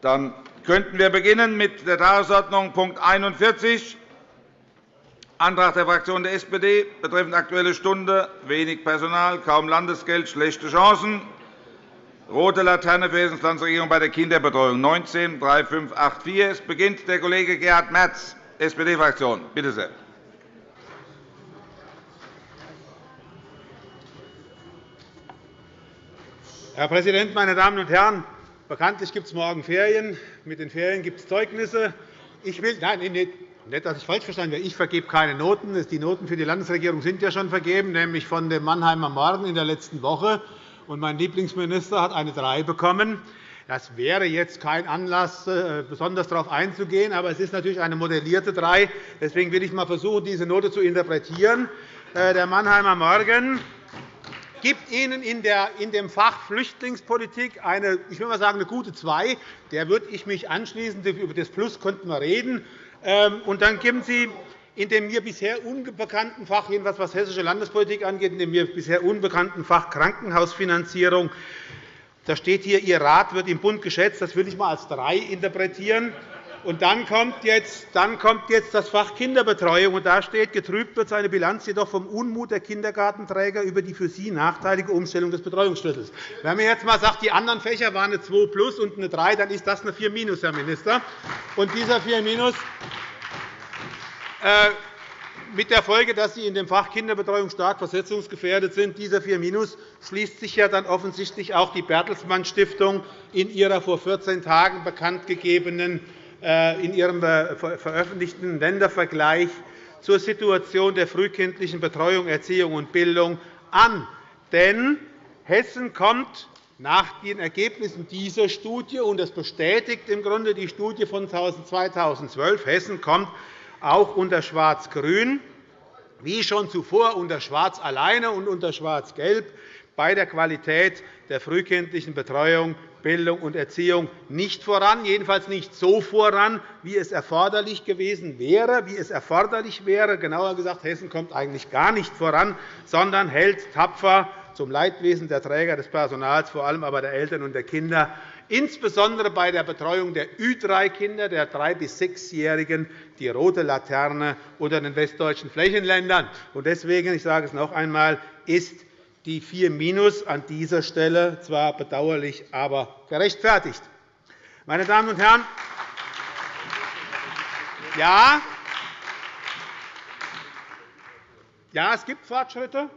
Dann könnten wir beginnen mit der Tagesordnung Punkt 41, Antrag der Fraktion der SPD betreffend Aktuelle Stunde, wenig Personal, kaum Landesgeld, schlechte Chancen, rote Laterne für Hessens Landesregierung bei der Kinderbetreuung 19 3584. Es beginnt der Kollege Gerhard Merz, SPD-Fraktion. Bitte sehr. Herr Präsident, meine Damen und Herren! Bekanntlich gibt es morgen Ferien. Mit den Ferien gibt es Zeugnisse. Ich will, nein, nicht, dass ich falsch verstanden werde. Ich vergebe keine Noten. Die Noten für die Landesregierung sind ja schon vergeben, nämlich von dem Mannheimer Morgen in der letzten Woche. mein Lieblingsminister hat eine 3 bekommen. Das wäre jetzt kein Anlass, äh, besonders darauf einzugehen, aber es ist natürlich eine modellierte 3. Deswegen will ich einmal versuchen, diese Note zu interpretieren. Äh, der Mannheimer Morgen gibt Ihnen in, dem Fach Flüchtlingspolitik eine, ich will mal sagen, eine gute 2. Der würde ich mich anschließen. Über das Plus könnten wir reden. Ähm, und dann geben Sie in dem mir bisher unbekannten Fach, jedenfalls was hessische Landespolitik angeht, in dem mir bisher unbekannten Fach Krankenhausfinanzierung, da steht hier, Ihr Rat wird im Bund geschätzt. Das will ich einmal als 3 interpretieren. Und dann kommt, jetzt, dann kommt jetzt das Fach Kinderbetreuung. Und da steht, getrübt wird seine Bilanz jedoch vom Unmut der Kindergartenträger über die für sie nachteilige Umstellung des Betreuungsschlüssels. Wenn man jetzt einmal sagt, die anderen Fächer waren eine 2 plus und eine 3, dann ist das eine 4 minus, Herr Minister. Und dieser 4 minus äh, mit der Folge, dass Sie in dem Fach Kinderbetreuung stark versetzungsgefährdet sind. Dieser 4 Minus schließt sich ja dann offensichtlich auch die Bertelsmann Stiftung in ihrer vor 14 Tagen bekanntgegebenen in Ihrem äh, veröffentlichten Ländervergleich zur Situation der frühkindlichen Betreuung, Erziehung und Bildung an. Denn Hessen kommt nach den Ergebnissen dieser Studie, und das bestätigt im Grunde die Studie von 2012, Hessen kommt auch unter Schwarz-Grün, wie schon zuvor unter Schwarz alleine und unter Schwarz-Gelb, bei der Qualität der frühkindlichen Betreuung, Bildung und Erziehung nicht voran, jedenfalls nicht so voran, wie es erforderlich gewesen wäre, wie es erforderlich wäre. Genauer gesagt, Hessen kommt eigentlich gar nicht voran, sondern hält tapfer zum Leidwesen der Träger des Personals, vor allem aber der Eltern und der Kinder, insbesondere bei der Betreuung der Ü3-Kinder, der 3- bis 6-Jährigen, die rote Laterne unter den westdeutschen Flächenländern. Deswegen, ich sage es noch einmal, ist die 4 Minus an dieser Stelle zwar bedauerlich, aber gerechtfertigt. Meine Damen und Herren, ja, ja, es gibt Fortschritte,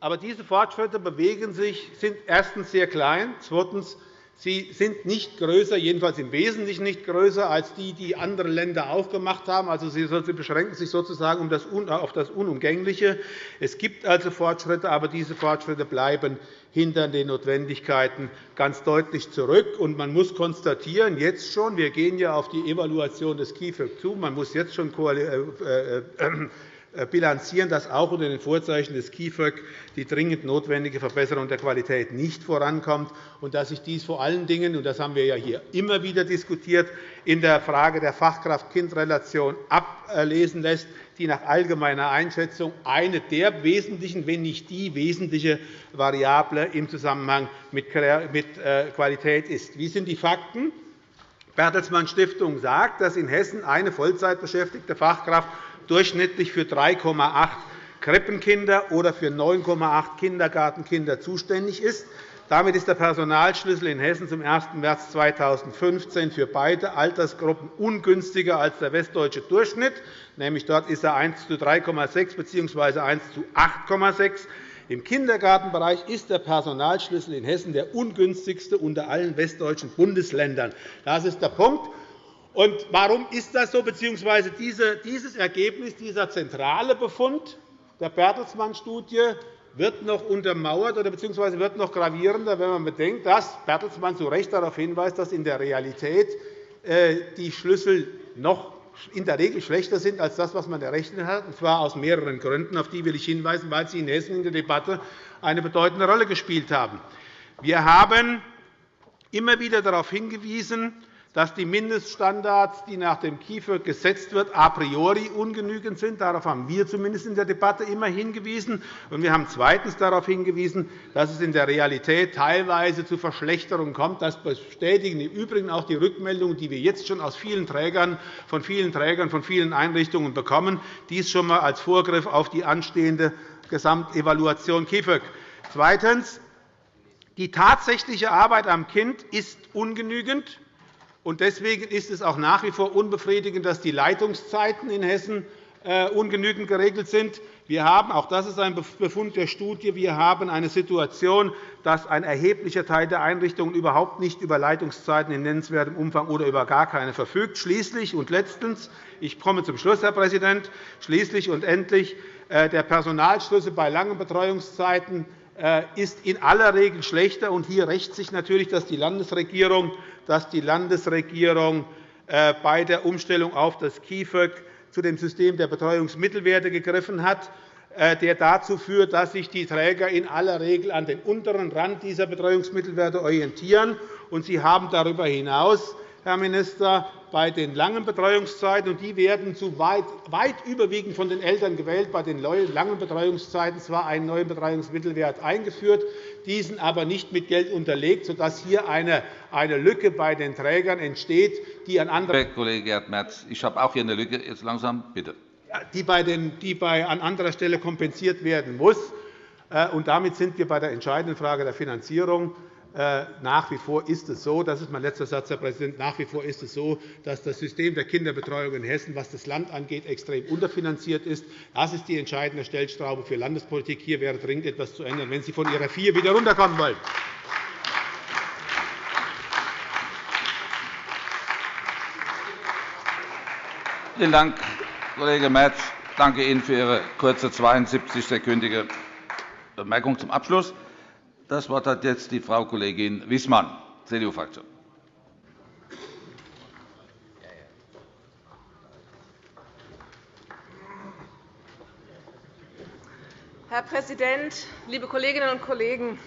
aber diese Fortschritte bewegen sich, sind erstens sehr klein, zweitens Sie sind nicht größer, jedenfalls im Wesentlichen nicht größer, als die, die andere Länder auch gemacht haben. Also, Sie beschränken sich sozusagen auf das Unumgängliche. Es gibt also Fortschritte, aber diese Fortschritte bleiben hinter den Notwendigkeiten ganz deutlich zurück. Und man muss konstatieren, jetzt schon, wir gehen ja auf die Evaluation des KIföG zu, man muss jetzt schon äh, äh, äh, bilanzieren, dass auch unter den Vorzeichen des KIföG die dringend notwendige Verbesserung der Qualität nicht vorankommt und dass sich dies vor allen Dingen, und das haben wir ja hier immer wieder diskutiert, in der Frage der Fachkraft-Kind-Relation ablesen lässt, die nach allgemeiner Einschätzung eine der wesentlichen, wenn nicht die wesentliche Variable im Zusammenhang mit äh, Qualität ist. Wie sind die Fakten? Bertelsmann Stiftung sagt, dass in Hessen eine Vollzeitbeschäftigte Fachkraft durchschnittlich für 3,8 Krippenkinder oder für 9,8 Kindergartenkinder zuständig ist. Damit ist der Personalschlüssel in Hessen zum 1. März 2015 für beide Altersgruppen ungünstiger als der westdeutsche Durchschnitt. Nämlich dort ist er 1 zu 3,6 bzw. 1 zu 8,6. Im Kindergartenbereich ist der Personalschlüssel in Hessen der ungünstigste unter allen westdeutschen Bundesländern. Das ist der Punkt. Und warum ist das so, bzw. dieses Ergebnis, dieser zentrale Befund der Bertelsmann-Studie wird noch untermauert oder bzw. wird noch gravierender, wenn man bedenkt, dass Bertelsmann zu Recht darauf hinweist, dass in der Realität äh, die Schlüssel noch in der Regel schlechter sind als das, was man errechnet hat, und zwar aus mehreren Gründen. Auf die will ich hinweisen, weil sie in Hessen in der Debatte eine bedeutende Rolle gespielt haben. Wir haben immer wieder darauf hingewiesen, dass die Mindeststandards, die nach dem KIföG gesetzt wird, a priori ungenügend sind. Darauf haben wir zumindest in der Debatte immer hingewiesen. wir haben zweitens darauf hingewiesen, dass es in der Realität teilweise zu Verschlechterungen kommt. Das bestätigen im Übrigen auch die Rückmeldungen, die wir jetzt schon aus vielen Trägern, von vielen Trägern, von vielen Einrichtungen bekommen. Dies schon einmal als Vorgriff auf die anstehende Gesamtevaluation KIföG. Zweitens. Die tatsächliche Arbeit am Kind ist ungenügend. Deswegen ist es auch nach wie vor unbefriedigend, dass die Leitungszeiten in Hessen äh, ungenügend geregelt sind. Wir haben, auch das ist ein Befund der Studie, wir haben eine Situation, dass ein erheblicher Teil der Einrichtungen überhaupt nicht über Leitungszeiten in nennenswertem Umfang oder über gar keine verfügt. Schließlich und letztens, ich komme zum Schluss, Herr Präsident, schließlich und endlich äh, der Personalschlüssel bei langen Betreuungszeiten äh, ist in aller Regel schlechter. hier rächt sich natürlich, dass die Landesregierung, dass die Landesregierung äh, bei der Umstellung auf das KIföG zu dem System der Betreuungsmittelwerte gegriffen hat, äh, der dazu führt, dass sich die Träger in aller Regel an den unteren Rand dieser Betreuungsmittelwerte orientieren. Sie haben darüber hinaus Herr Minister, bei den langen Betreuungszeiten. Und die werden zu weit, weit überwiegend von den Eltern gewählt. Bei den langen Betreuungszeiten zwar einen neuen Betreuungsmittelwert eingeführt, diesen aber nicht mit Geld unterlegt, sodass hier eine, eine Lücke bei den Trägern entsteht, die an anderer Herr Kollege Gerd Merz, ich habe auch hier eine Lücke. Jetzt langsam, bitte. Die, bei den, die bei, an anderer Stelle kompensiert werden muss. Äh, und damit sind wir bei der entscheidenden Frage der Finanzierung. Äh, nach wie vor ist es so, das ist mein letzter Satz, Herr Präsident, nach wie vor ist es so, dass das System der Kinderbetreuung in Hessen, was das Land angeht, extrem unterfinanziert ist. Das ist die entscheidende Stellschraube für Landespolitik. Hier wäre dringend etwas zu ändern, wenn Sie von Ihrer vier wieder runterkommen wollen. Vielen Dank, Kollege Merz. Ich danke Ihnen für Ihre kurze 72-sekündige Bemerkung zum Abschluss. Das Wort hat jetzt die Frau Kollegin Wissmann, CDU-Fraktion. Herr Präsident, liebe Kolleginnen und Kollegen!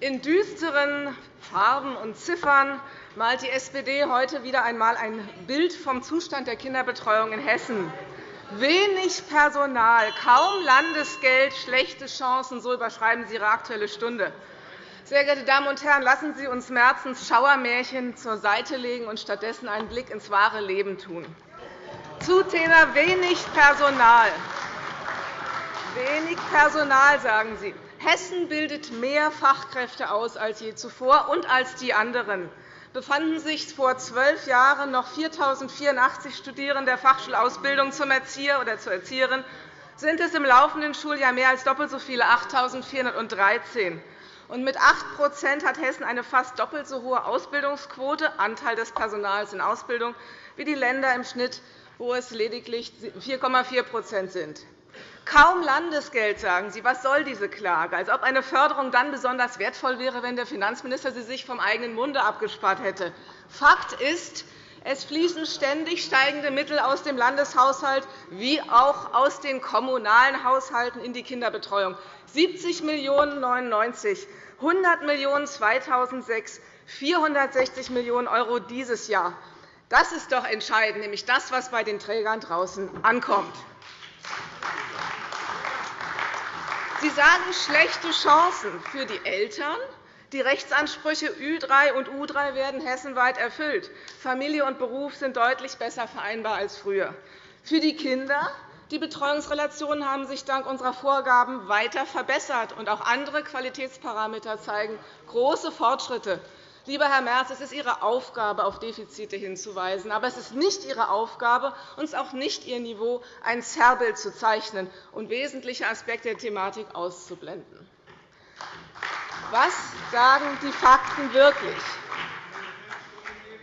In düsteren Farben und Ziffern malt die SPD heute wieder einmal ein Bild vom Zustand der Kinderbetreuung in Hessen. Wenig Personal, kaum Landesgeld, schlechte Chancen, so überschreiben Sie Ihre Aktuelle Stunde. Sehr geehrte Damen und Herren, lassen Sie uns Merzens Schauermärchen zur Seite legen und stattdessen einen Blick ins wahre Leben tun. Zu Thema wenig Personal. Wenig Personal, sagen Sie. Hessen bildet mehr Fachkräfte aus als je zuvor und als die anderen befanden sich vor zwölf Jahren noch 4.084 Studierende der Fachschulausbildung zum Erzieher oder zur Erzieherin, sind es im laufenden Schuljahr mehr als doppelt so viele, 8.413. Und mit 8% hat Hessen eine fast doppelt so hohe Ausbildungsquote, Anteil des Personals in Ausbildung, wie die Länder im Schnitt, wo es lediglich 4,4% sind. Kaum Landesgeld, sagen Sie. Was soll diese Klage? Als ob eine Förderung dann besonders wertvoll wäre, wenn der Finanzminister sie sich vom eigenen Munde abgespart hätte. Fakt ist, es fließen ständig steigende Mittel aus dem Landeshaushalt wie auch aus den kommunalen Haushalten in die Kinderbetreuung. 70 Millionen €, 100 Millionen € 2006, 460 Millionen € dieses Jahr. Das ist doch entscheidend, nämlich das, was bei den Trägern draußen ankommt. Sie sagen schlechte Chancen für die Eltern. Die Rechtsansprüche Ü3 und U3 werden hessenweit erfüllt. Familie und Beruf sind deutlich besser vereinbar als früher. Für die Kinder die Betreuungsrelationen haben sich dank unserer Vorgaben weiter verbessert, und auch andere Qualitätsparameter zeigen große Fortschritte. Lieber Herr Merz, es ist Ihre Aufgabe, auf Defizite hinzuweisen. Aber es ist nicht Ihre Aufgabe und es ist auch nicht Ihr Niveau, ein Zerrbild zu zeichnen und wesentliche Aspekte der Thematik auszublenden. Was sagen die Fakten wirklich?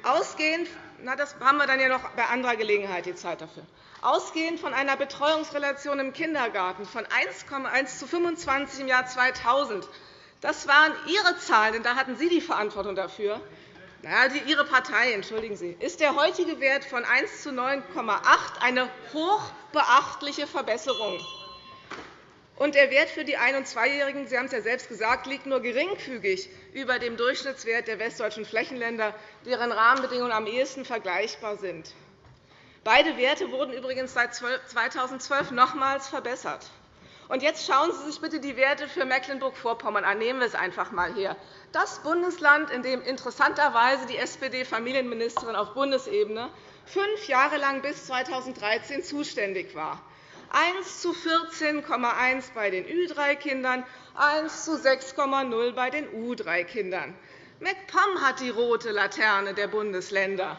Ausgehend na, das haben wir dann ja noch bei anderer Gelegenheit die Zeit dafür. Ausgehend von einer Betreuungsrelation im Kindergarten von 1,1 zu 25 im Jahr 2000 das waren Ihre Zahlen, denn da hatten Sie die Verantwortung dafür. Ja, Ihre Partei, entschuldigen Sie, ist der heutige Wert von 1 zu 9,8 eine hochbeachtliche Verbesserung. Und der Wert für die Ein- und Zweijährigen, Sie haben es ja selbst gesagt, liegt nur geringfügig über dem Durchschnittswert der westdeutschen Flächenländer, deren Rahmenbedingungen am ehesten vergleichbar sind. Beide Werte wurden übrigens seit 2012 nochmals verbessert. Und jetzt schauen Sie sich bitte die Werte für Mecklenburg-Vorpommern an. Nehmen wir es einfach einmal her. Das Bundesland, in dem interessanterweise die SPD-Familienministerin auf Bundesebene fünf Jahre lang bis 2013 zuständig war. 1 zu 14,1 bei den Ü3-Kindern, 1 zu 6,0 bei den U3-Kindern. MacPom hat die rote Laterne der Bundesländer.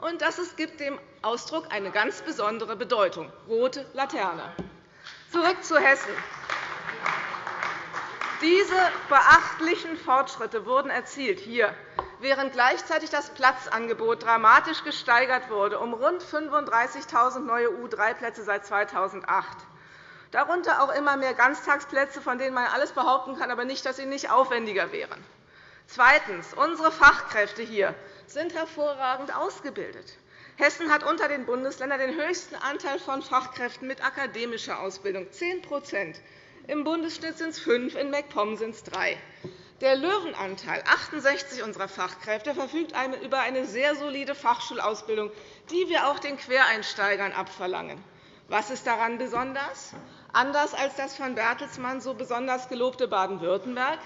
Und das gibt dem Ausdruck eine ganz besondere Bedeutung. Rote Laterne. Zurück zu Hessen. Diese beachtlichen Fortschritte wurden erzielt hier, während gleichzeitig das Platzangebot dramatisch gesteigert wurde, um rund 35.000 neue U3-Plätze seit 2008. Darunter auch immer mehr Ganztagsplätze, von denen man alles behaupten kann, aber nicht, dass sie nicht aufwendiger wären. Zweitens. Unsere Fachkräfte hier sind hervorragend ausgebildet. Hessen hat unter den Bundesländern den höchsten Anteil von Fachkräften mit akademischer Ausbildung, 10% Im Bundesschnitt sind es fünf, in MacPom sind es drei. Der Löwenanteil, 68 unserer Fachkräfte, verfügt über eine sehr solide Fachschulausbildung, die wir auch den Quereinsteigern abverlangen. Was ist daran besonders? Anders als das von Bertelsmann so besonders gelobte Baden-Württemberg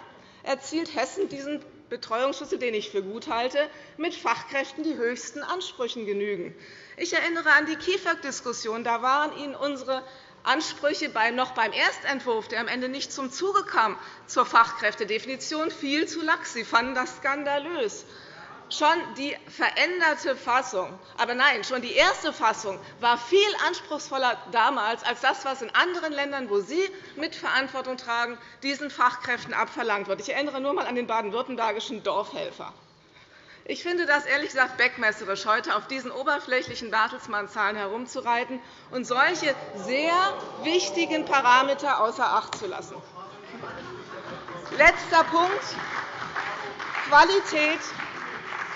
erzielt Hessen diesen Betreuungsschlüssel, den ich für gut halte, mit Fachkräften, die höchsten Ansprüchen genügen. Ich erinnere an die KIföG-Diskussion. Da waren Ihnen unsere Ansprüche noch beim Erstentwurf, der am Ende nicht zum Zuge kam, zur Fachkräftedefinition viel zu lax. Sie fanden das skandalös. Schon die veränderte Fassung, aber nein, schon die erste Fassung war viel anspruchsvoller damals als das, was in anderen Ländern, wo Sie Mitverantwortung tragen, diesen Fachkräften abverlangt wird. Ich erinnere nur einmal an den baden-württembergischen Dorfhelfer. Ich finde das ehrlich gesagt beckmesserisch, heute auf diesen oberflächlichen Bertelsmann-Zahlen herumzureiten und solche sehr wichtigen Parameter außer Acht zu lassen. Letzter Punkt. Qualität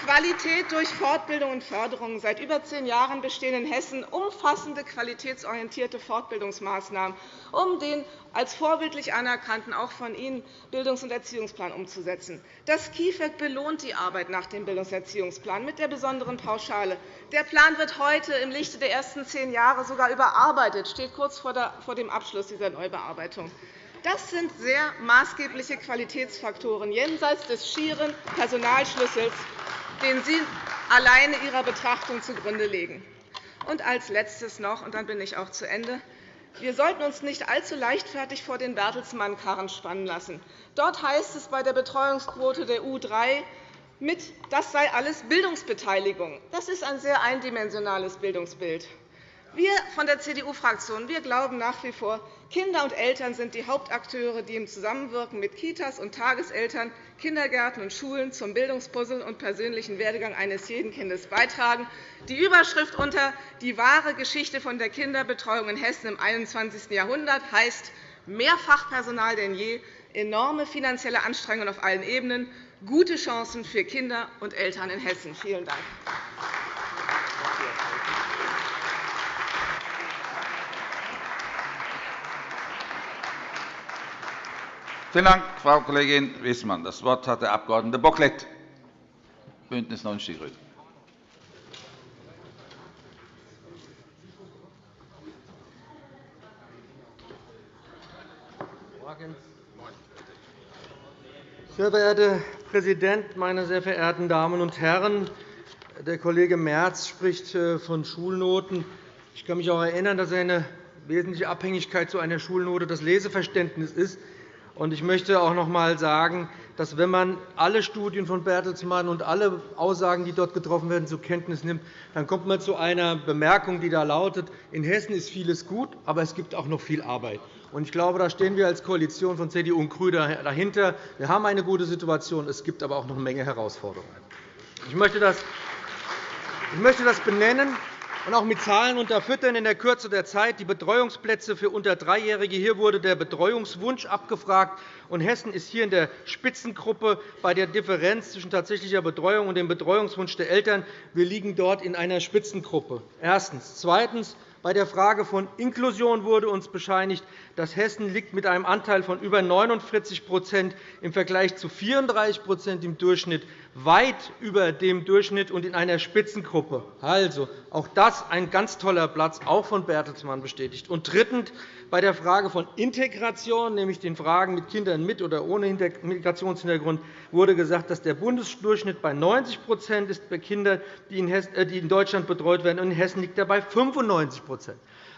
Qualität durch Fortbildung und Förderung. Seit über zehn Jahren bestehen in Hessen umfassende qualitätsorientierte Fortbildungsmaßnahmen, um den als vorbildlich anerkannten, auch von Ihnen, Bildungs- und Erziehungsplan umzusetzen. Das KIföG belohnt die Arbeit nach dem Bildungserziehungsplan mit der besonderen Pauschale. Der Plan wird heute im Lichte der ersten zehn Jahre sogar überarbeitet, steht kurz vor dem Abschluss dieser Neubearbeitung. Das sind sehr maßgebliche Qualitätsfaktoren jenseits des schieren Personalschlüssels den Sie alleine Ihrer Betrachtung zugrunde legen. Und als Letztes noch, und dann bin ich auch zu Ende. Wir sollten uns nicht allzu leichtfertig vor den Bertelsmann-Karren spannen lassen. Dort heißt es bei der Betreuungsquote der U3, mit, das sei alles Bildungsbeteiligung. Das ist ein sehr eindimensionales Bildungsbild. Wir von der CDU-Fraktion glauben nach wie vor, Kinder und Eltern sind die Hauptakteure, die im Zusammenwirken mit Kitas und Tageseltern, Kindergärten und Schulen zum Bildungspuzzle und persönlichen Werdegang eines jeden Kindes beitragen. Die Überschrift unter die wahre Geschichte von der Kinderbetreuung in Hessen im 21. Jahrhundert heißt mehr Fachpersonal denn je, enorme finanzielle Anstrengungen auf allen Ebenen, gute Chancen für Kinder und Eltern in Hessen. Vielen Dank. Vielen Dank, Frau Kollegin Wissmann. Das Wort hat der Abg. Bocklet, BÜNDNIS 90 die GRÜNEN. Sehr verehrter Herr Präsident, meine sehr verehrten Damen und Herren! Der Kollege Merz spricht äh, von Schulnoten. Ich kann mich auch erinnern, dass eine wesentliche Abhängigkeit zu einer Schulnote das Leseverständnis ist. Ich möchte auch noch einmal sagen, dass, wenn man alle Studien von Bertelsmann und alle Aussagen, die dort getroffen werden, zur Kenntnis nimmt, dann kommt man zu einer Bemerkung, die da lautet, in Hessen ist vieles gut, aber es gibt auch noch viel Arbeit. Ich glaube, da stehen wir als Koalition von CDU und GRÜNEN dahinter. Wir haben eine gute Situation, es gibt aber auch noch eine Menge Herausforderungen. Ich möchte das benennen und auch mit Zahlen unterfüttern in der Kürze der Zeit. Die Betreuungsplätze für unter Dreijährige. Hier wurde der Betreuungswunsch abgefragt. Und Hessen ist hier in der Spitzengruppe bei der Differenz zwischen tatsächlicher Betreuung und dem Betreuungswunsch der Eltern. Wir liegen dort in einer Spitzengruppe. Erstens. Zweitens Bei der Frage von Inklusion wurde uns bescheinigt, dass Hessen liegt mit einem Anteil von über 49% im Vergleich zu 34% im Durchschnitt weit über dem Durchschnitt und in einer Spitzengruppe. Also, auch das ein ganz toller Platz, auch von Bertelsmann bestätigt. Und drittens, bei der Frage von Integration, nämlich den Fragen mit Kindern mit oder ohne Migrationshintergrund, wurde gesagt, dass der Bundesdurchschnitt bei 90% ist bei Kindern, äh, die in Deutschland betreut werden. und In Hessen liegt er bei 95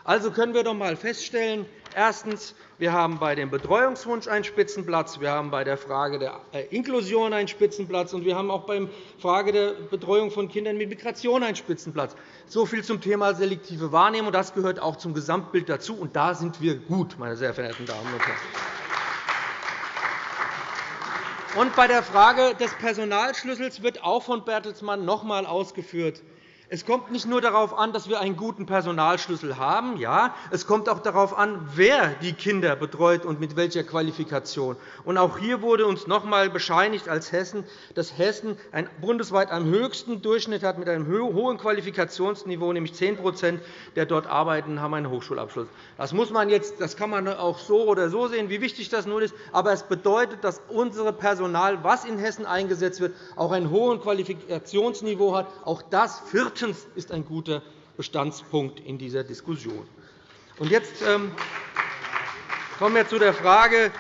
also können wir doch einmal feststellen, erstens, wir haben bei dem Betreuungswunsch einen Spitzenplatz, wir haben bei der Frage der äh, Inklusion einen Spitzenplatz, und wir haben auch bei der Frage der Betreuung von Kindern mit Migration einen Spitzenplatz. So viel zum Thema selektive Wahrnehmung. Das gehört auch zum Gesamtbild dazu, und da sind wir gut, meine sehr verehrten Damen und Herren. Und bei der Frage des Personalschlüssels wird auch von Bertelsmann noch einmal ausgeführt, es kommt nicht nur darauf an, dass wir einen guten Personalschlüssel haben. Ja, es kommt auch darauf an, wer die Kinder betreut und mit welcher Qualifikation. Und auch hier wurde uns noch einmal bescheinigt als Hessen, dass Hessen bundesweit am höchsten Durchschnitt hat mit einem hohen Qualifikationsniveau, nämlich 10% der dort arbeiten, haben einen Hochschulabschluss. Das, muss man jetzt, das kann man auch so oder so sehen, wie wichtig das nun ist. Aber es bedeutet, dass unser Personal, das in Hessen eingesetzt wird, auch ein hohes Qualifikationsniveau hat. Auch das vierte Drittens ist ein guter Bestandspunkt in dieser Diskussion. Jetzt ähm, kommen wir zu der Frage,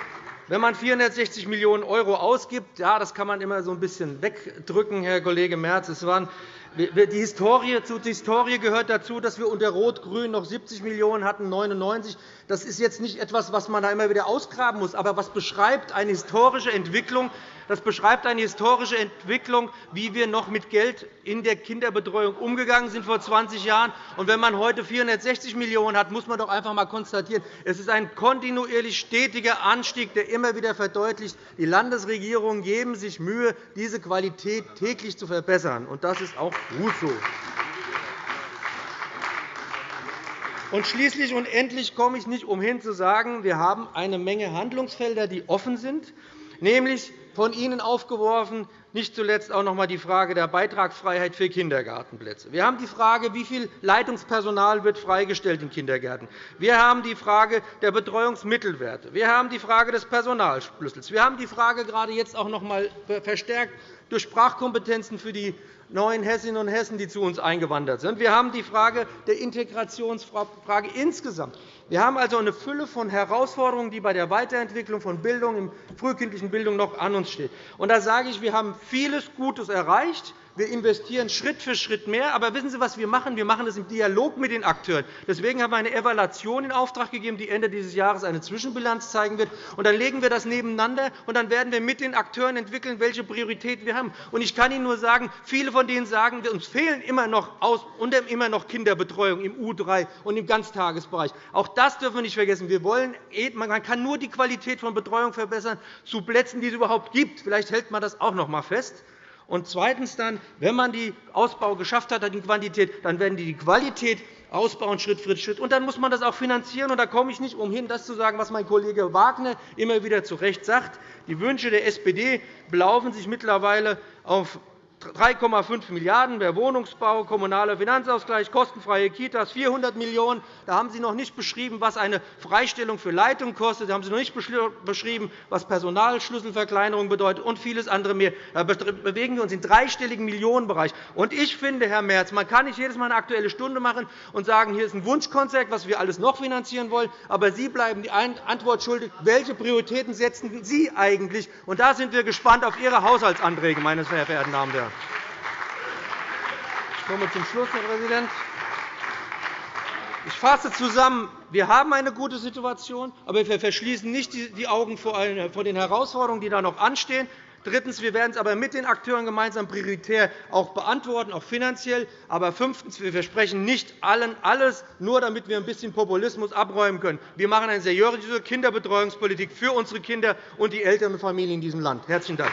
wenn man 460 Millionen € ausgibt, ja, das kann man immer so ein bisschen wegdrücken, Herr Kollege Merz. Es waren die Historie, zu Historie gehört dazu, dass wir unter Rot-Grün noch 70 Millionen € hatten, 99. Das ist jetzt nicht etwas, was man da immer wieder ausgraben muss, aber was beschreibt eine historische Entwicklung, das beschreibt eine historische Entwicklung, wie wir noch mit Geld in der Kinderbetreuung umgegangen sind vor 20 Jahren. Und wenn man heute 460 Millionen € hat, muss man doch einfach einmal konstatieren, es ist ein kontinuierlich stetiger Anstieg, der immer wieder verdeutlicht, die Landesregierungen geben sich Mühe, diese Qualität täglich zu verbessern. Und das ist auch gut so. Und schließlich und endlich komme ich nicht umhin zu sagen, wir haben eine Menge Handlungsfelder, die offen sind, nämlich von Ihnen aufgeworfen, nicht zuletzt auch noch einmal die Frage der Beitragsfreiheit für Kindergartenplätze. Wir haben die Frage, wie viel Leitungspersonal wird freigestellt in Kindergärten. Wir haben die Frage der Betreuungsmittelwerte. Wir haben die Frage des Personalschlüssels. Wir haben die Frage gerade jetzt auch noch einmal verstärkt durch Sprachkompetenzen für die neuen Hessinnen und Hessen, die zu uns eingewandert sind. Wir haben die Frage der Integrationsfrage insgesamt. Wir haben also eine Fülle von Herausforderungen, die bei der Weiterentwicklung von Bildung, in frühkindlichen Bildung noch an uns stehen. Und da sage ich, wir haben vieles Gutes erreicht. Wir investieren Schritt für Schritt mehr. Aber wissen Sie, was wir machen? Wir machen das im Dialog mit den Akteuren. Deswegen haben wir eine Evaluation in Auftrag gegeben, die Ende dieses Jahres eine Zwischenbilanz zeigen wird. Und dann legen wir das nebeneinander, und dann werden wir mit den Akteuren entwickeln, welche Prioritäten wir haben. Und ich kann Ihnen nur sagen, viele von denen sagen, uns fehlen immer noch, immer noch Kinderbetreuung im U3 und im Ganztagesbereich. Auch das dürfen wir nicht vergessen. Wir wollen, man kann nur die Qualität von Betreuung verbessern zu Plätzen, die es überhaupt gibt. Vielleicht hält man das auch noch einmal fest. Und zweitens dann, wenn man den Ausbau geschafft hat, die Quantität, dann werden die die Qualität ausbauen, Schritt für Schritt. Und dann muss man das auch finanzieren. Und da komme ich nicht umhin, das zu sagen, was mein Kollege Wagner immer wieder zu Recht sagt. Die Wünsche der SPD belaufen sich mittlerweile auf 3,5 Milliarden € der Wohnungsbau, kommunaler Finanzausgleich, kostenfreie Kitas, 400 Millionen €. Da haben Sie noch nicht beschrieben, was eine Freistellung für Leitung kostet. Da haben Sie noch nicht beschrieben, was Personalschlüsselverkleinerung bedeutet und vieles andere mehr. Da bewegen wir uns im dreistelligen Millionenbereich. Und ich finde, Herr Merz, man kann nicht jedes Mal eine Aktuelle Stunde machen und sagen, hier ist ein Wunschkonzert, was wir alles noch finanzieren wollen. Aber Sie bleiben die Antwort schuldig. Welche Prioritäten setzen Sie eigentlich? Und da sind wir gespannt auf Ihre Haushaltsanträge, meine sehr verehrten Damen und Herren. Ich komme zum Schluss, Herr Präsident. Ich fasse zusammen. Wir haben eine gute Situation, aber wir verschließen nicht die Augen vor den Herausforderungen, die da noch anstehen. Drittens. Wir werden es aber mit den Akteuren gemeinsam prioritär auch beantworten, auch finanziell. Aber fünftens. Wir versprechen nicht allen alles, nur damit wir ein bisschen Populismus abräumen können. Wir machen eine seriöse Kinderbetreuungspolitik für unsere Kinder und die Eltern und Familien in diesem Land. – Herzlichen Dank.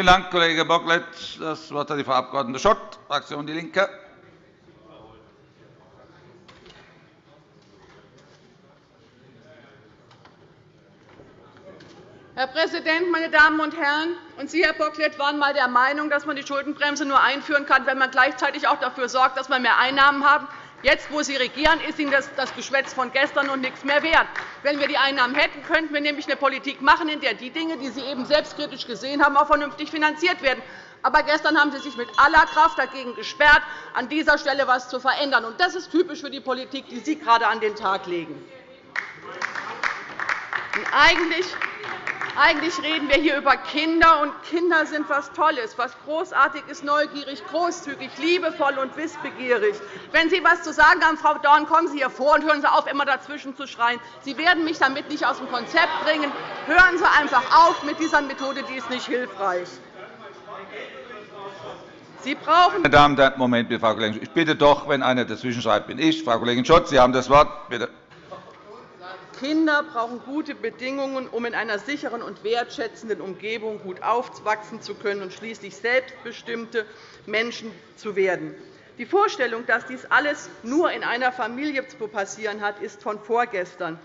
Vielen Dank, Kollege Bocklet. Das Wort hat die Frau Abg. Schott, Fraktion DIE LINKE. Herr Präsident, meine Damen und Herren! Und Sie, Herr Bocklet, waren einmal der Meinung, dass man die Schuldenbremse nur einführen kann, wenn man gleichzeitig auch dafür sorgt, dass wir mehr Einnahmen haben. Jetzt, wo Sie regieren, ist Ihnen das Geschwätz von gestern und nichts mehr wert. Wenn wir die Einnahmen hätten, könnten wir nämlich eine Politik machen, in der die Dinge, die Sie eben selbstkritisch gesehen haben, auch vernünftig finanziert werden. Aber gestern haben Sie sich mit aller Kraft dagegen gesperrt, an dieser Stelle etwas zu verändern. Das ist typisch für die Politik, die Sie gerade an den Tag legen. Eigentlich eigentlich reden wir hier über Kinder, und Kinder sind etwas Tolles, etwas Großartiges, neugierig, großzügig, liebevoll und wissbegierig. Wenn Sie etwas zu sagen haben, Frau Dorn, kommen Sie hier vor und hören Sie auf, immer dazwischen zu schreien. Sie werden mich damit nicht aus dem Konzept bringen. Hören Sie einfach auf mit dieser Methode, die ist nicht hilfreich. Sie brauchen Meine Damen und Herren, Moment, Frau Kollegin. Ich bitte doch, wenn einer dazwischen schreibt, bin ich. Frau Kollegin Schotz, Sie haben das Wort. Bitte. Kinder brauchen gute Bedingungen, um in einer sicheren und wertschätzenden Umgebung gut aufwachsen zu können und schließlich selbstbestimmte Menschen zu werden. Die Vorstellung, dass dies alles nur in einer Familie zu passieren hat, ist von vorgestern.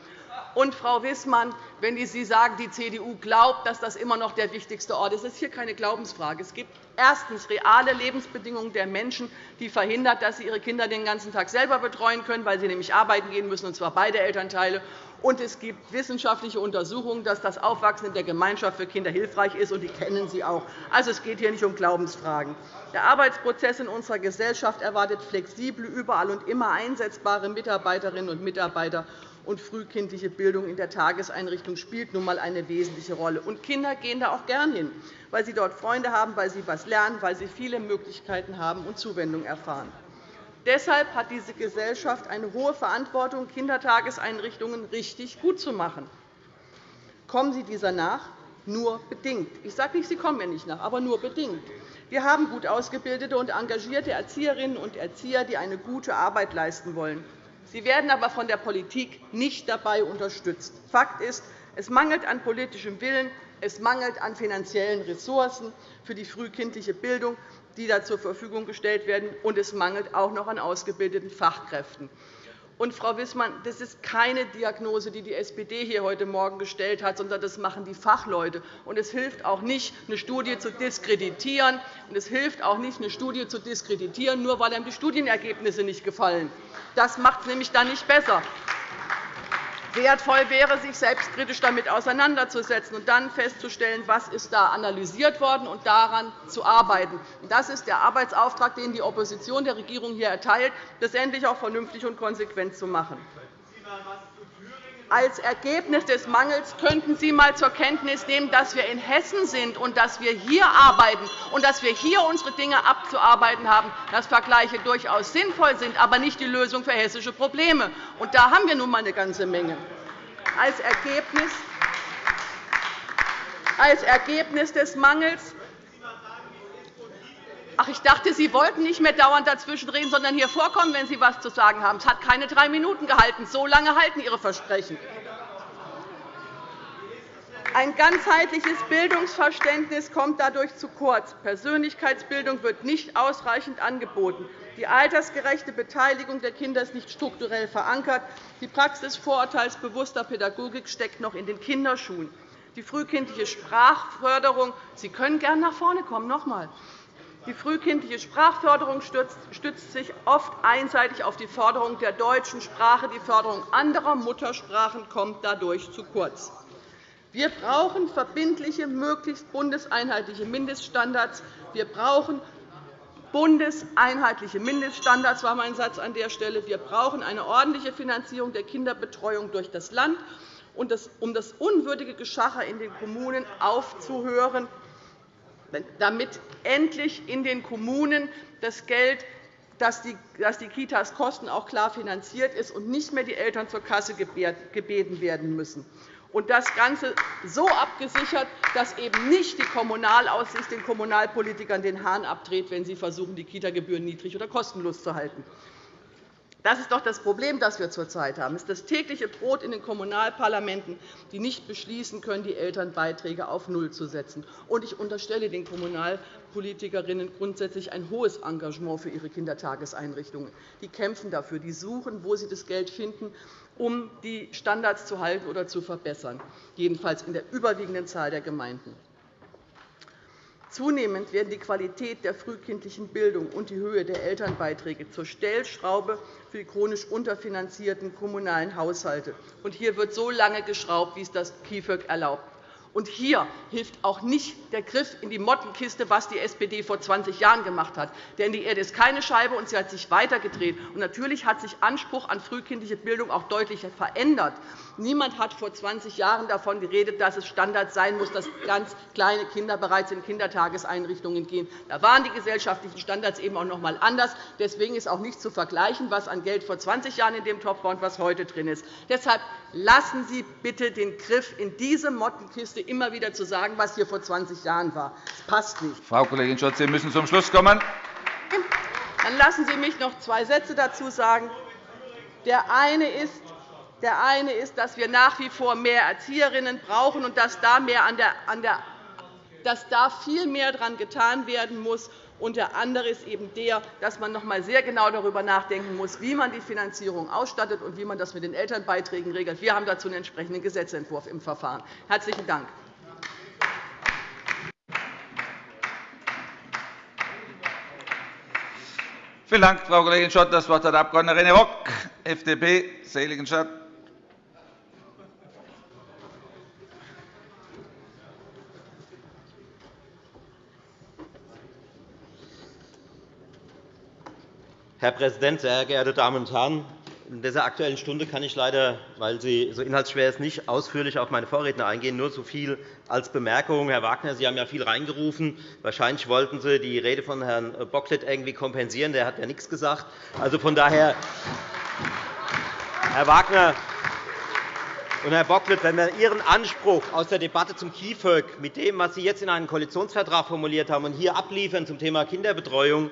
Und, Frau Wissmann, wenn Sie sagen, die CDU glaubt, dass das immer noch der wichtigste Ort ist, das ist hier keine Glaubensfrage. Es gibt erstens reale Lebensbedingungen der Menschen, die verhindern, dass sie ihre Kinder den ganzen Tag selber betreuen können, weil sie nämlich arbeiten gehen müssen, und zwar beide Elternteile. Und es gibt wissenschaftliche Untersuchungen, dass das Aufwachsen in der Gemeinschaft für Kinder hilfreich ist, und die kennen Sie auch. Also, es geht hier nicht um Glaubensfragen. Der Arbeitsprozess in unserer Gesellschaft erwartet flexible, überall und immer einsetzbare Mitarbeiterinnen und Mitarbeiter und frühkindliche Bildung in der Tageseinrichtung spielt nun einmal eine wesentliche Rolle. Und Kinder gehen da auch gern hin, weil sie dort Freunde haben, weil sie etwas lernen, weil sie viele Möglichkeiten haben und Zuwendung erfahren. Deshalb hat diese Gesellschaft eine hohe Verantwortung, Kindertageseinrichtungen richtig gut zu machen. Kommen Sie dieser nach? Nur bedingt. Ich sage nicht, Sie kommen mir nicht nach, aber nur bedingt. Wir haben gut ausgebildete und engagierte Erzieherinnen und Erzieher, die eine gute Arbeit leisten wollen. Sie werden aber von der Politik nicht dabei unterstützt. Fakt ist, es mangelt an politischem Willen, es mangelt an finanziellen Ressourcen für die frühkindliche Bildung die da zur Verfügung gestellt werden, und es mangelt auch noch an ausgebildeten Fachkräften. Und, Frau Wissmann, das ist keine Diagnose, die die SPD hier heute Morgen gestellt hat, sondern das machen die Fachleute. Und es hilft auch nicht, eine Studie zu diskreditieren. Und es hilft auch nicht, eine Studie zu diskreditieren, nur weil einem die Studienergebnisse nicht gefallen. Das macht es nämlich dann nicht besser. Wertvoll wäre, sich selbstkritisch damit auseinanderzusetzen und dann festzustellen, was ist da analysiert worden und daran zu arbeiten. Das ist der Arbeitsauftrag, den die Opposition der Regierung hier erteilt, das endlich auch vernünftig und konsequent zu machen. Als Ergebnis des Mangels könnten Sie einmal zur Kenntnis nehmen, dass wir in Hessen sind und dass wir hier arbeiten und dass wir hier unsere Dinge abzuarbeiten haben, dass Vergleiche durchaus sinnvoll sind, aber nicht die Lösung für hessische Probleme. Und da haben wir nun einmal eine ganze Menge. Als Ergebnis als Ergebnis des Mangels Ach, ich dachte, Sie wollten nicht mehr dauernd dazwischenreden, sondern hier vorkommen, wenn Sie etwas zu sagen haben. Es hat keine drei Minuten gehalten. So lange halten Ihre Versprechen. Ein ganzheitliches Bildungsverständnis kommt dadurch zu kurz. Persönlichkeitsbildung wird nicht ausreichend angeboten. Die altersgerechte Beteiligung der Kinder ist nicht strukturell verankert. Die Praxis vorurteilsbewusster Pädagogik steckt noch in den Kinderschuhen. Die frühkindliche Sprachförderung Sie können gern nach vorne kommen. Noch einmal. Die frühkindliche Sprachförderung stützt sich oft einseitig auf die Förderung der deutschen Sprache. Die Förderung anderer Muttersprachen kommt dadurch zu kurz. Wir brauchen verbindliche, möglichst bundeseinheitliche Mindeststandards. Wir brauchen bundeseinheitliche Mindeststandards war mein Satz an der Stelle. Wir brauchen eine ordentliche Finanzierung der Kinderbetreuung durch das Land, um das unwürdige Geschacher in den Kommunen aufzuhören damit endlich in den Kommunen das Geld, das die Kitas kosten, auch klar finanziert ist und nicht mehr die Eltern zur Kasse gebeten werden müssen. Und das Ganze so abgesichert, dass eben nicht die Kommunalaussicht den Kommunalpolitikern den Hahn abdreht, wenn sie versuchen, die Kitagebühren niedrig oder kostenlos zu halten. Das ist doch das Problem, das wir zurzeit haben. Es ist das tägliche Brot in den Kommunalparlamenten, die nicht beschließen können, die Elternbeiträge auf Null zu setzen. Und ich unterstelle den Kommunalpolitikerinnen grundsätzlich ein hohes Engagement für ihre Kindertageseinrichtungen. Die kämpfen dafür, die suchen, wo sie das Geld finden, um die Standards zu halten oder zu verbessern, jedenfalls in der überwiegenden Zahl der Gemeinden. Zunehmend werden die Qualität der frühkindlichen Bildung und die Höhe der Elternbeiträge zur Stellschraube für die chronisch unterfinanzierten kommunalen Haushalte. hier wird so lange geschraubt, wie es das KIföG erlaubt. Und hier hilft auch nicht der Griff in die Mottenkiste, was die SPD vor 20 Jahren gemacht hat. Denn die Erde ist keine Scheibe, und sie hat sich weitergedreht. Und natürlich hat sich Anspruch an frühkindliche Bildung auch deutlich verändert. Niemand hat vor 20 Jahren davon geredet, dass es Standard sein muss, dass ganz kleine Kinder bereits in Kindertageseinrichtungen gehen. Da waren die gesellschaftlichen Standards eben auch noch einmal anders. Deswegen ist auch nicht zu vergleichen, was an Geld vor 20 Jahren in dem Topf war und was heute drin ist. Deshalb lassen Sie bitte den Griff in diese Mottenkiste immer wieder zu sagen, was hier vor 20 Jahren war. Das passt nicht. Frau Kollegin Scholz, Sie müssen zum Schluss kommen. Dann lassen Sie mich noch zwei Sätze dazu sagen. Der eine ist, der eine ist, dass wir nach wie vor mehr Erzieherinnen brauchen und dass da, mehr an der, an der, dass da viel mehr daran getan werden muss. Und der andere ist eben der, dass man noch einmal sehr genau darüber nachdenken muss, wie man die Finanzierung ausstattet und wie man das mit den Elternbeiträgen regelt. Wir haben dazu einen entsprechenden Gesetzentwurf im Verfahren. – Herzlichen Dank. Vielen Dank, Frau Kollegin Schott. Das Wort hat Abg. René Rock, FDP, Seligenstadt. Herr Präsident, sehr geehrte Damen und Herren! In dieser Aktuellen Stunde kann ich leider, weil sie so inhaltsschwer ist, nicht ausführlich auf meine Vorredner eingehen. Nur so viel als Bemerkung. Herr Wagner, Sie haben ja viel reingerufen. Wahrscheinlich wollten Sie die Rede von Herrn Bocklet irgendwie kompensieren. Der hat ja nichts gesagt. Also von daher, Herr Wagner und Herr Bocklet, wenn wir Ihren Anspruch aus der Debatte zum KIföG mit dem, was Sie jetzt in einem Koalitionsvertrag formuliert haben, und hier abliefern zum Thema Kinderbetreuung, äh,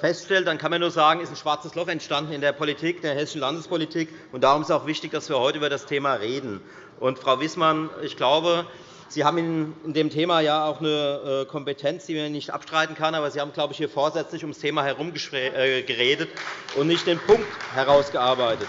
feststellt, dann kann man nur sagen, ist ein schwarzes Loch entstanden in der Politik, der hessischen Landespolitik. Und darum ist es auch wichtig, dass wir heute über das Thema reden. Und, Frau Wissmann, ich glaube, Sie haben in dem Thema ja auch eine äh, Kompetenz, die man nicht abstreiten kann. Aber Sie haben, glaube ich, hier vorsätzlich ums Thema herum äh, und nicht den Punkt herausgearbeitet.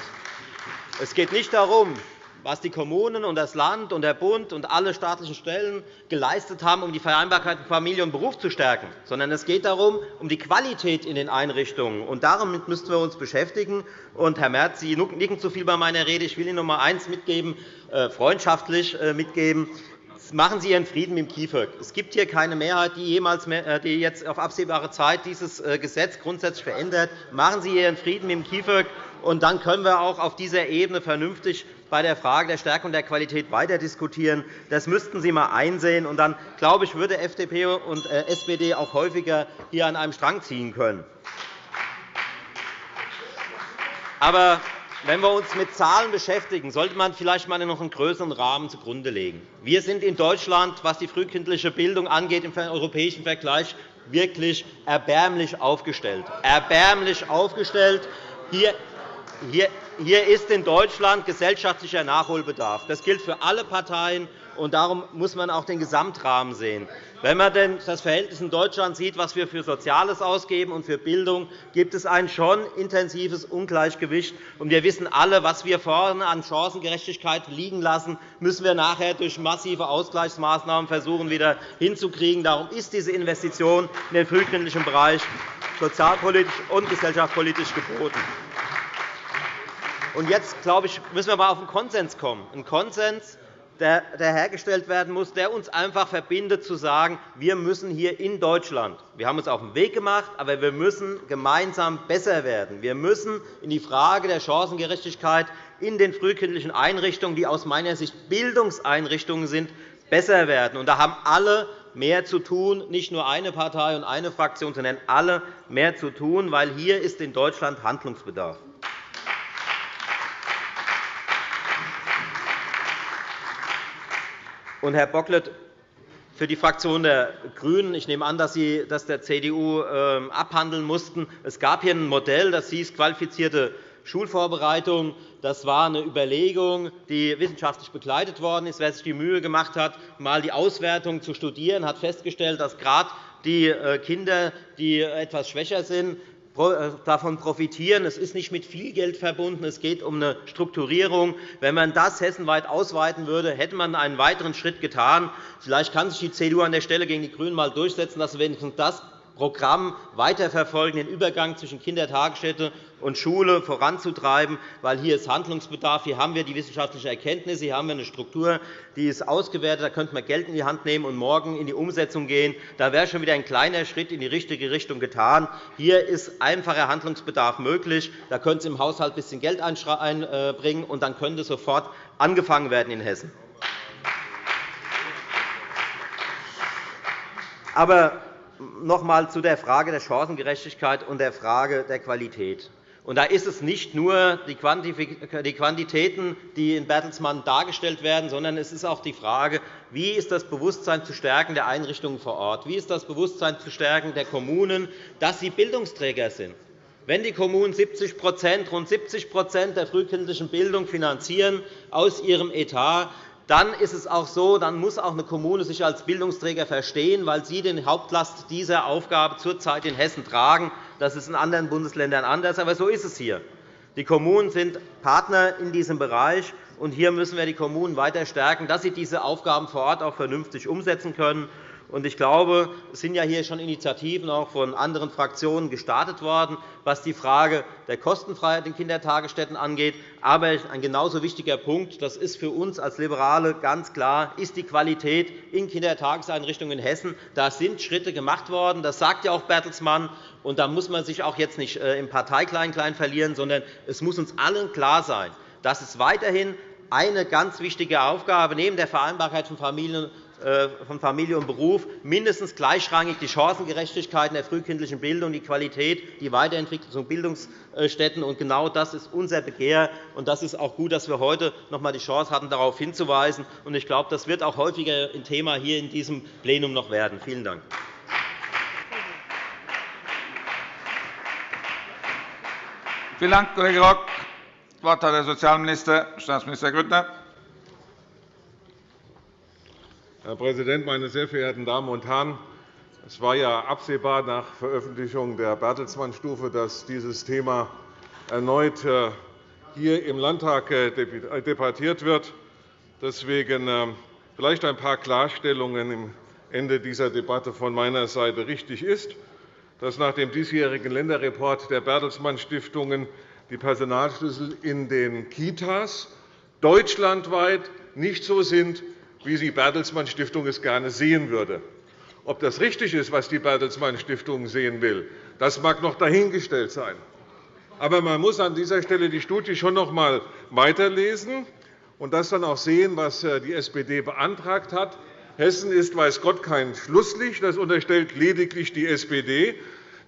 Es geht nicht darum, was die Kommunen und das Land und der Bund und alle staatlichen Stellen geleistet haben, um die Vereinbarkeit von Familie und Beruf zu stärken, sondern es geht darum, um die Qualität in den Einrichtungen. Und damit müssten wir uns beschäftigen. Und, Herr Merz, Sie nicken zu viel bei meiner Rede. Ich will Ihnen noch einmal eines mitgeben, äh, freundschaftlich äh, mitgeben. Machen Sie Ihren Frieden mit dem KIföG. Es gibt hier keine Mehrheit, die, jemals, äh, die jetzt auf absehbare Zeit dieses Gesetz grundsätzlich verändert. Machen Sie Ihren Frieden mit dem KIföG, und dann können wir auch auf dieser Ebene vernünftig bei der Frage der Stärkung der Qualität weiter diskutieren. Das müssten Sie einmal einsehen. Und dann, glaube ich, würde FDP und äh, SPD auch häufiger hier an einem Strang ziehen können. Aber wenn wir uns mit Zahlen beschäftigen, sollte man vielleicht einmal noch einen größeren Rahmen zugrunde legen. Wir sind in Deutschland, was die frühkindliche Bildung angeht, im europäischen Vergleich wirklich erbärmlich aufgestellt. Erbärmlich aufgestellt. Hier hier ist in Deutschland gesellschaftlicher Nachholbedarf. Das gilt für alle Parteien, und darum muss man auch den Gesamtrahmen sehen. Wenn man denn das Verhältnis in Deutschland sieht, was wir für Soziales ausgeben und für Bildung, gibt es ein schon intensives Ungleichgewicht. wir wissen alle, was wir vorne an Chancengerechtigkeit liegen lassen, müssen wir nachher durch massive Ausgleichsmaßnahmen versuchen, wieder hinzukriegen. Darum ist diese Investition in den frühkindlichen Bereich sozialpolitisch und gesellschaftspolitisch geboten. Und jetzt, glaube ich, müssen wir einmal auf einen Konsens kommen. Ein Konsens, der hergestellt werden muss, der uns einfach verbindet, zu sagen, wir müssen hier in Deutschland, wir haben uns auf den Weg gemacht, aber wir müssen gemeinsam besser werden. Wir müssen in die Frage der Chancengerechtigkeit in den frühkindlichen Einrichtungen, die aus meiner Sicht Bildungseinrichtungen sind, besser werden. Und da haben alle mehr zu tun, nicht nur eine Partei und eine Fraktion, sondern alle mehr zu tun, weil hier ist in Deutschland Handlungsbedarf. Und, Herr Bocklet, für die Fraktion der GRÜNEN, ich nehme an, dass Sie das der CDU ähm, abhandeln mussten, es gab hier ein Modell, das hieß qualifizierte Schulvorbereitung. Das war eine Überlegung, die wissenschaftlich begleitet worden ist. Wer sich die Mühe gemacht hat, einmal die Auswertung zu studieren, hat festgestellt, dass gerade die äh, Kinder, die etwas schwächer sind, davon profitieren. Es ist nicht mit viel Geld verbunden. Es geht um eine Strukturierung. Wenn man das hessenweit ausweiten würde, hätte man einen weiteren Schritt getan. Vielleicht kann sich die CDU an der Stelle gegen die GRÜNEN einmal durchsetzen, dass wenigstens das Programm weiterverfolgen, den Übergang zwischen Kindertagesstätte und Schule voranzutreiben, weil hier ist Handlungsbedarf. Hier haben wir die wissenschaftliche Erkenntnis, hier haben wir eine Struktur, die ist ausgewertet. Da könnte man Geld in die Hand nehmen und morgen in die Umsetzung gehen. Da wäre schon wieder ein kleiner Schritt in die richtige Richtung getan. Hier ist einfacher Handlungsbedarf möglich. Da könnte es im Haushalt ein bisschen Geld einbringen, und dann könnte sofort angefangen werden in Hessen. Aber noch einmal zu der Frage der Chancengerechtigkeit und der Frage der Qualität. Da ist es nicht nur die Quantitäten, die in Bertelsmann dargestellt werden, sondern es ist auch die Frage, wie ist das Bewusstsein zu stärken der Einrichtungen vor Ort? Wie ist das Bewusstsein zu stärken der Kommunen, dass sie Bildungsträger sind? Wenn die Kommunen 70 rund 70% der frühkindlichen Bildung finanzieren aus ihrem Etat, dann ist es auch so, dann muss auch eine Kommune sich als Bildungsträger verstehen, weil sie die Hauptlast dieser Aufgabe zurzeit in Hessen tragen. Das ist in anderen Bundesländern anders, aber so ist es hier. Die Kommunen sind Partner in diesem Bereich, und hier müssen wir die Kommunen weiter stärken, dass sie diese Aufgaben vor Ort auch vernünftig umsetzen können. Ich glaube, es sind ja hier schon Initiativen auch von anderen Fraktionen gestartet worden, was die Frage der Kostenfreiheit in Kindertagesstätten angeht. Aber ein genauso wichtiger Punkt, das ist für uns als Liberale ganz klar, ist die Qualität in Kindertageseinrichtungen in Hessen. Da sind Schritte gemacht worden. Das sagt ja auch Bertelsmann. Und da muss man sich auch jetzt nicht äh, im Parteiklein-Klein verlieren, sondern es muss uns allen klar sein, dass es weiterhin eine ganz wichtige Aufgabe neben der Vereinbarkeit von Familien von Familie und Beruf mindestens gleichrangig die Chancengerechtigkeit in der frühkindlichen Bildung, die Qualität, die Weiterentwicklung von Bildungsstätten. Und genau das ist unser Begehr. Und das ist auch gut, dass wir heute noch einmal die Chance hatten, darauf hinzuweisen. Und ich glaube, das wird auch häufiger ein Thema hier in diesem Plenum noch werden. Vielen Dank. Vielen Dank, Kollege Rock. Das Wort hat der Sozialminister, Staatsminister Grüttner. Herr Präsident, meine sehr verehrten Damen und Herren! Es war ja absehbar nach Veröffentlichung der Bertelsmann-Stufe, dass dieses Thema erneut äh, hier im Landtag äh, debattiert wird. Deswegen äh, vielleicht ein paar Klarstellungen am Ende dieser Debatte von meiner Seite. Richtig ist, dass nach dem diesjährigen Länderreport der Bertelsmann-Stiftungen die Personalschlüssel in den Kitas deutschlandweit nicht so sind, wie die Bertelsmann Stiftung es gerne sehen würde. Ob das richtig ist, was die Bertelsmann Stiftung sehen will, das mag noch dahingestellt sein. Aber man muss an dieser Stelle die Studie schon noch einmal weiterlesen und das dann auch sehen, was äh, die SPD beantragt hat. Hessen ist, weiß Gott, kein Schlusslicht. Das unterstellt lediglich die SPD.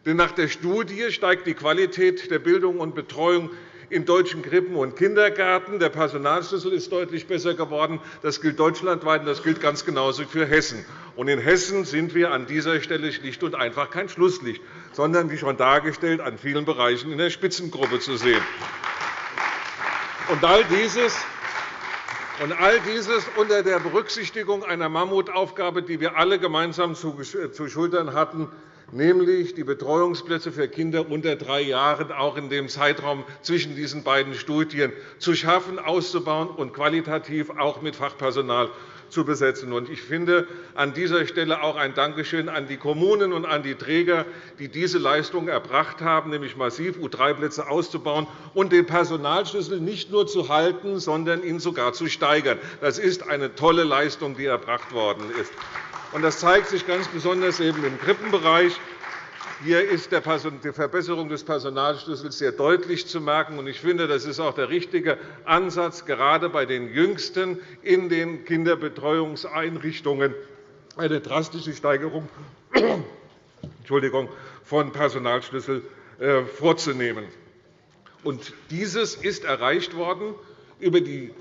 Denn nach der Studie steigt die Qualität der Bildung und Betreuung in deutschen Krippen und Kindergärten. Der Personalschlüssel ist deutlich besser geworden. Das gilt deutschlandweit, und das gilt ganz genauso für Hessen. Und in Hessen sind wir an dieser Stelle schlicht und einfach kein Schlusslicht, sondern, wie schon dargestellt, an vielen Bereichen in der Spitzengruppe zu sehen. Und all dieses und all dieses unter der Berücksichtigung einer Mammutaufgabe, die wir alle gemeinsam zu schultern hatten, nämlich die Betreuungsplätze für Kinder unter drei Jahren auch in dem Zeitraum zwischen diesen beiden Studien zu schaffen, auszubauen und qualitativ auch mit Fachpersonal zu besetzen. Ich finde an dieser Stelle auch ein Dankeschön an die Kommunen und an die Träger, die diese Leistung erbracht haben, nämlich massiv U3-Plätze auszubauen und den Personalschlüssel nicht nur zu halten, sondern ihn sogar zu steigern. Das ist eine tolle Leistung, die erbracht worden ist. Das zeigt sich ganz besonders eben im Krippenbereich. Hier ist die Verbesserung des Personalschlüssels sehr deutlich zu merken. Ich finde, das ist auch der richtige Ansatz, gerade bei den Jüngsten in den Kinderbetreuungseinrichtungen eine drastische Steigerung von Personalschlüssel äh, vorzunehmen. Dieses ist erreicht worden über die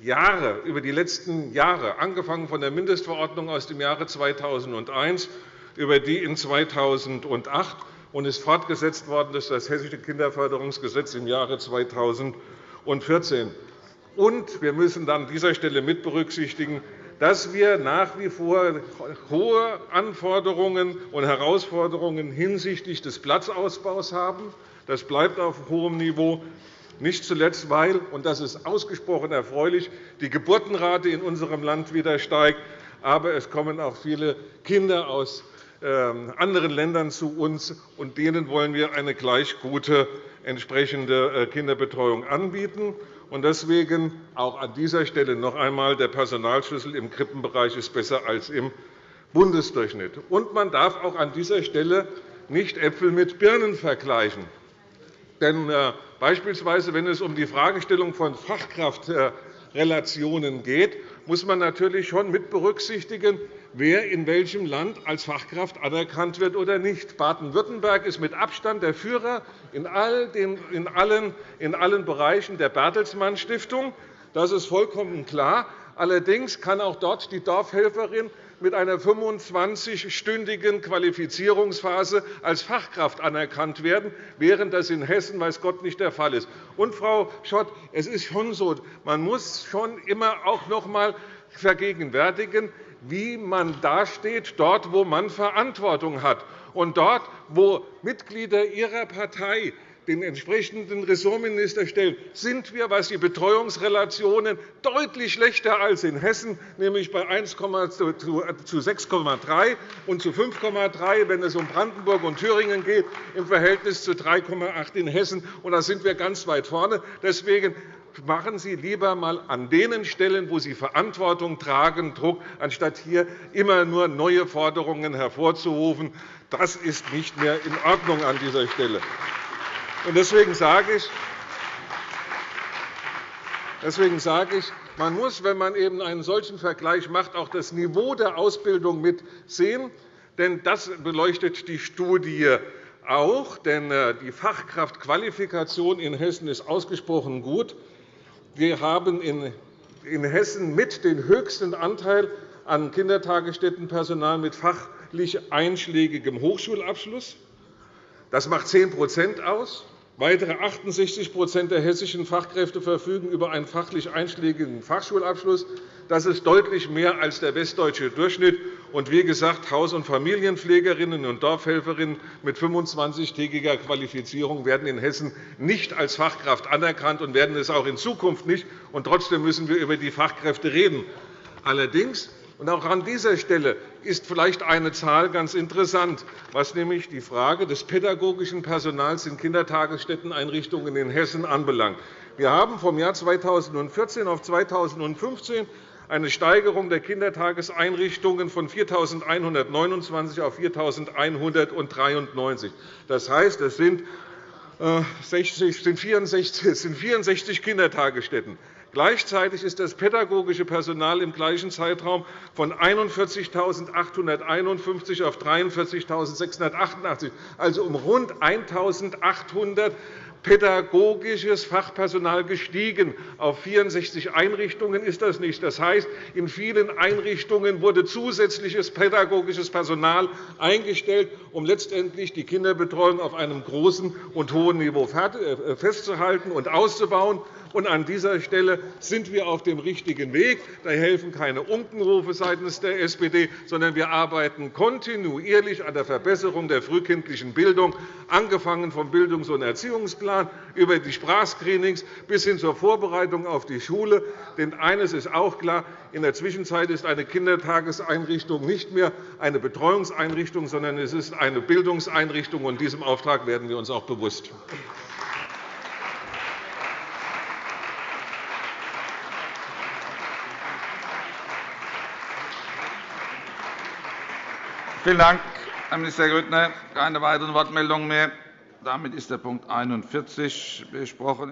Jahre, über die letzten Jahre, angefangen von der Mindestverordnung aus dem Jahre 2001 über die in 2008 und ist fortgesetzt worden durch das Hessische Kinderförderungsgesetz im Jahre 2014. Und wir müssen an dieser Stelle mit berücksichtigen, dass wir nach wie vor hohe Anforderungen und Herausforderungen hinsichtlich des Platzausbaus haben. Das bleibt auf hohem Niveau. Nicht zuletzt, weil, und das ist ausgesprochen erfreulich, die Geburtenrate in unserem Land wieder steigt. Aber es kommen auch viele Kinder aus ähm, anderen Ländern zu uns, und denen wollen wir eine gleich gute entsprechende äh, Kinderbetreuung anbieten. Deswegen auch an dieser Stelle noch einmal, der Personalschlüssel im Krippenbereich ist besser als im Bundesdurchschnitt. Und man darf auch an dieser Stelle nicht Äpfel mit Birnen vergleichen. Denn äh, beispielsweise, wenn es um die Fragestellung von Fachkraftrelationen geht, muss man natürlich schon mit berücksichtigen, wer in welchem Land als Fachkraft anerkannt wird oder nicht. Baden-Württemberg ist mit Abstand der Führer in allen Bereichen der Bertelsmann Stiftung. Das ist vollkommen klar. Allerdings kann auch dort die Dorfhelferin mit einer 25-stündigen Qualifizierungsphase als Fachkraft anerkannt werden, während das in Hessen weiß Gott nicht der Fall ist. Und, Frau Schott, es ist schon so, man muss schon immer auch noch einmal vergegenwärtigen, wie man dasteht, dort, wo man Verantwortung hat. Und dort, wo Mitglieder Ihrer Partei den entsprechenden Ressortminister stellen, sind wir, was die Betreuungsrelationen deutlich schlechter als in Hessen, nämlich bei 1, zu 6,3 und zu 5,3, wenn es um Brandenburg und Thüringen geht, im Verhältnis zu 3,8 in Hessen. Und da sind wir ganz weit vorne. Deswegen machen Sie lieber einmal an den Stellen, wo Sie Verantwortung tragen, Druck, anstatt hier immer nur neue Forderungen hervorzurufen. Das ist nicht mehr in Ordnung an dieser Stelle. Deswegen sage ich, Deswegen sage ich, man muss, wenn man eben einen solchen Vergleich macht, auch das Niveau der Ausbildung mitsehen. Denn das beleuchtet die Studie auch. Denn äh, die Fachkraftqualifikation in Hessen ist ausgesprochen gut. Wir haben in Hessen mit den höchsten Anteil an Kindertagesstättenpersonal mit fachlich einschlägigem Hochschulabschluss. Das macht 10% aus. Weitere 68% der hessischen Fachkräfte verfügen über einen fachlich einschlägigen Fachschulabschluss. Das ist deutlich mehr als der westdeutsche Durchschnitt. Und wie gesagt, Haus- und Familienpflegerinnen und Dorfhelferinnen mit 25-tägiger Qualifizierung werden in Hessen nicht als Fachkraft anerkannt und werden es auch in Zukunft nicht. Und trotzdem müssen wir über die Fachkräfte reden. Allerdings auch an dieser Stelle ist vielleicht eine Zahl ganz interessant, was nämlich die Frage des pädagogischen Personals in Kindertagesstätteneinrichtungen in Hessen anbelangt. Wir haben vom Jahr 2014 auf 2015 eine Steigerung der Kindertageseinrichtungen von 4.129 auf 4.193. Das heißt, es sind 64 Kindertagesstätten. Gleichzeitig ist das pädagogische Personal im gleichen Zeitraum von 41.851 auf 43.688, also um rund 1.800 pädagogisches Fachpersonal gestiegen. Auf 64 Einrichtungen ist das nicht. Das heißt, in vielen Einrichtungen wurde zusätzliches pädagogisches Personal eingestellt, um letztendlich die Kinderbetreuung auf einem großen und hohen Niveau äh, festzuhalten und auszubauen. Und an dieser Stelle sind wir auf dem richtigen Weg. Da helfen keine Unkenrufe seitens der SPD, sondern wir arbeiten kontinuierlich an der Verbesserung der frühkindlichen Bildung, angefangen vom Bildungs- und Erziehungsplan über die Sprachscreenings bis hin zur Vorbereitung auf die Schule. Denn eines ist auch klar, in der Zwischenzeit ist eine Kindertageseinrichtung nicht mehr eine Betreuungseinrichtung, sondern es ist eine Bildungseinrichtung. Und diesem Auftrag werden wir uns auch bewusst. Vielen Dank, Herr Minister Grüttner. Keine weiteren Wortmeldungen mehr. Damit ist der Punkt 41 besprochen.